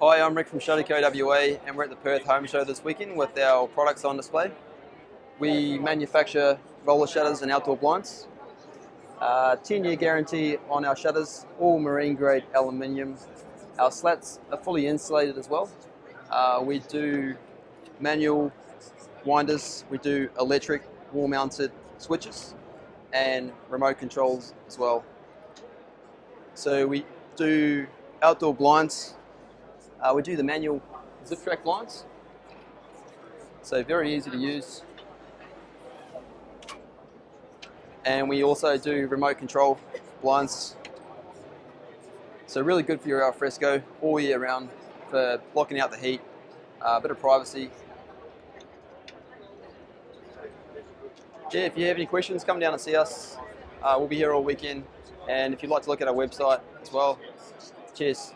Hi, I'm Rick from Shutterco WA and we're at the Perth Home Show this weekend with our products on display. We manufacture roller shutters and outdoor blinds. 10-year uh, guarantee on our shutters, all marine grade aluminium. Our slats are fully insulated as well. Uh, we do manual winders, we do electric wall mounted switches and remote controls as well. So we do outdoor blinds. Uh, we do the manual zip track blinds. So very easy to use. And we also do remote control blinds. So really good for your alfresco all year round for blocking out the heat, uh, a bit of privacy. Yeah, if you have any questions, come down and see us. Uh, we'll be here all weekend. And if you'd like to look at our website as well, cheers.